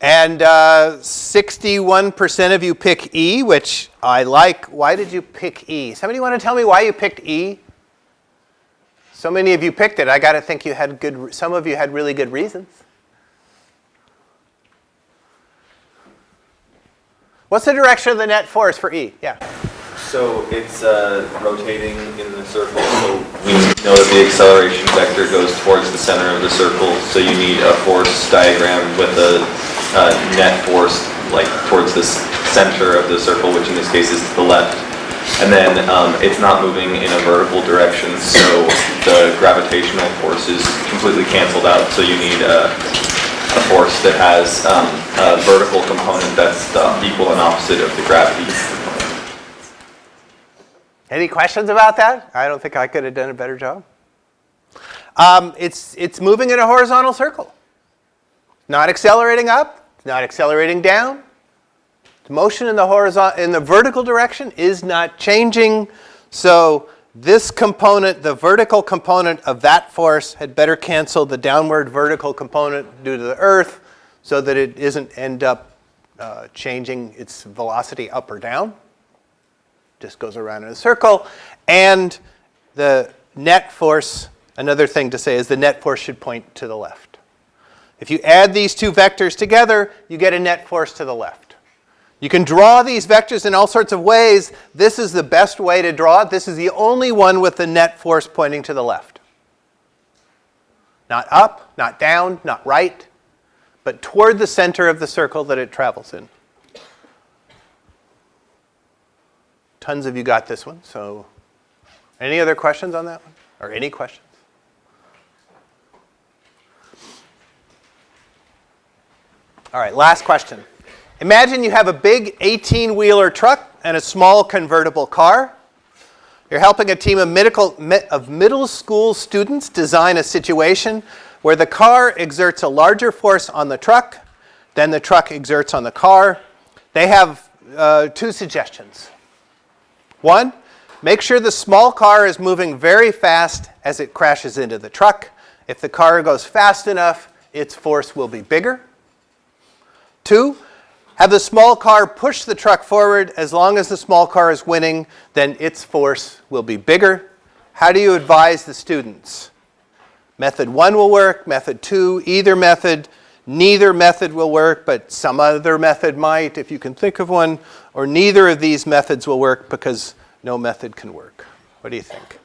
And 61% uh, of you pick E, which I like. Why did you pick E? Somebody want to tell me why you picked E? So many of you picked it. I got to think you had good, some of you had really good reasons. What's the direction of the net force for E? Yeah. So it's uh, rotating in the circle, so we know that the acceleration vector goes towards the center of the circle, so you need a force diagram with a uh, net force like towards the center of the circle, which in this case is to the left. And then um, it's not moving in a vertical direction, so the gravitational force is completely canceled out. So you need a, a force that has um, a vertical component that's the equal and opposite of the gravity. Any questions about that? I don't think I could have done a better job. Um, it's, it's moving in a horizontal circle. Not accelerating up, not accelerating down. The motion in the horizontal, in the vertical direction is not changing. So this component, the vertical component of that force had better cancel the downward vertical component due to the earth so that it isn't end up uh, changing its velocity up or down. Just goes around in a circle. And the net force, another thing to say is the net force should point to the left. If you add these two vectors together, you get a net force to the left. You can draw these vectors in all sorts of ways. This is the best way to draw it. This is the only one with the net force pointing to the left. Not up, not down, not right, but toward the center of the circle that it travels in. Tons of you got this one, so any other questions on that one? Or any questions? All right, last question. Imagine you have a big 18-wheeler truck and a small convertible car. You're helping a team of, medical, of middle school students design a situation where the car exerts a larger force on the truck than the truck exerts on the car. They have uh, two suggestions. One, make sure the small car is moving very fast as it crashes into the truck. If the car goes fast enough, its force will be bigger. Two, have the small car push the truck forward. As long as the small car is winning, then its force will be bigger. How do you advise the students? Method one will work, method two, either method. Neither method will work, but some other method might, if you can think of one. Or neither of these methods will work because no method can work. What do you think?